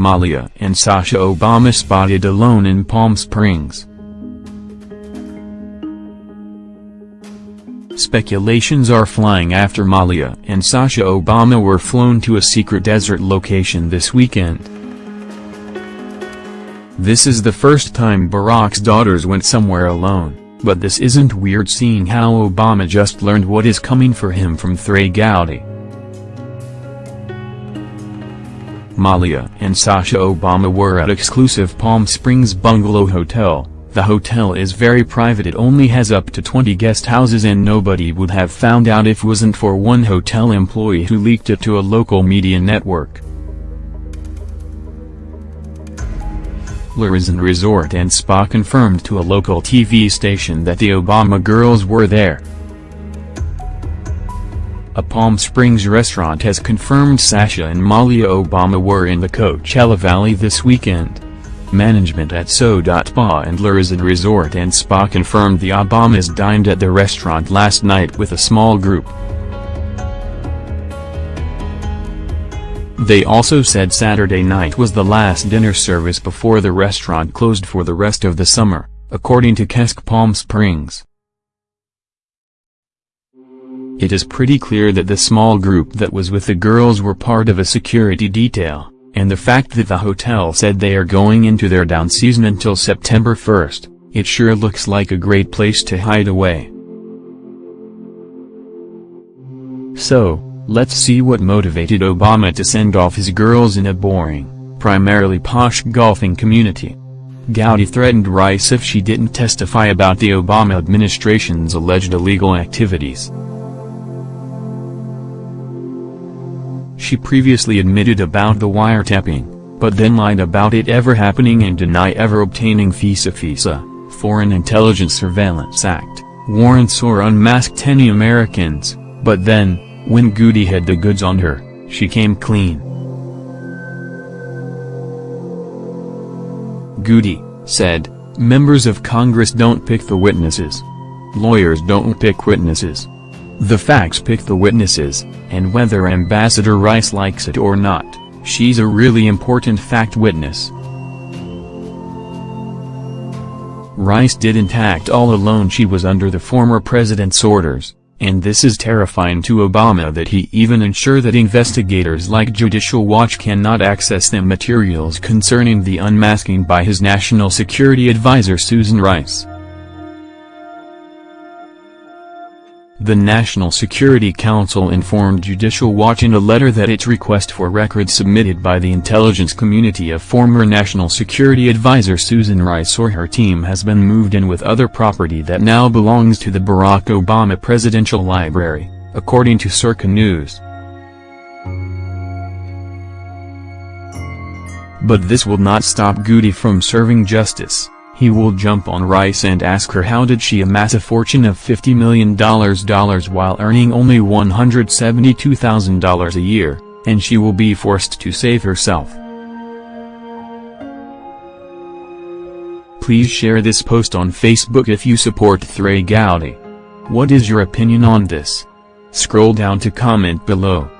Malia and Sasha Obama spotted alone in Palm Springs. Speculations are flying after Malia and Sasha Obama were flown to a secret desert location this weekend. This is the first time Barack's daughters went somewhere alone. But this isn't weird seeing how Obama just learned what is coming for him from Trey Gowdy. Malia and Sasha Obama were at exclusive Palm Springs Bungalow Hotel. The hotel is very private it only has up to 20 guest houses and nobody would have found out if wasn't for one hotel employee who leaked it to a local media network. L'Horizon Resort and Spa confirmed to a local TV station that the Obama girls were there. A Palm Springs restaurant has confirmed Sasha and Malia Obama were in the Coachella Valley this weekend. Management at SO.PA and L'Horizon Resort and Spa confirmed the Obamas dined at the restaurant last night with a small group. They also said Saturday night was the last dinner service before the restaurant closed for the rest of the summer, according to KESQ Palm Springs. It is pretty clear that the small group that was with the girls were part of a security detail, and the fact that the hotel said they are going into their down season until September 1st, it sure looks like a great place to hide away. So, Let's see what motivated Obama to send off his girls in a boring, primarily posh golfing community. Gowdy threatened Rice if she didn't testify about the Obama administration's alleged illegal activities. She previously admitted about the wiretapping, but then lied about it ever happening and deny ever obtaining FISA FISA, Foreign Intelligence Surveillance Act, warrants or unmasked any Americans, but then, when Gowdy had the goods on her, she came clean. Gowdy, said, members of Congress don't pick the witnesses. Lawyers don't pick witnesses. The facts pick the witnesses, and whether Ambassador Rice likes it or not, she's a really important fact witness. Rice didn't act all alone she was under the former president's orders. And this is terrifying to Obama that he even ensure that investigators like Judicial Watch cannot access the materials concerning the unmasking by his national security advisor Susan Rice. The National Security Council informed Judicial Watch in a letter that its request for records submitted by the intelligence community of former National Security Advisor Susan Rice or her team has been moved in with other property that now belongs to the Barack Obama Presidential Library, according to Circa News. But this will not stop Gowdy from serving justice. He will jump on Rice and ask her how did she amass a fortune of $50 million while earning only $172,000 a year, and she will be forced to save herself. Please share this post on Facebook if you support Trey Gowdy. What is your opinion on this? Scroll down to comment below.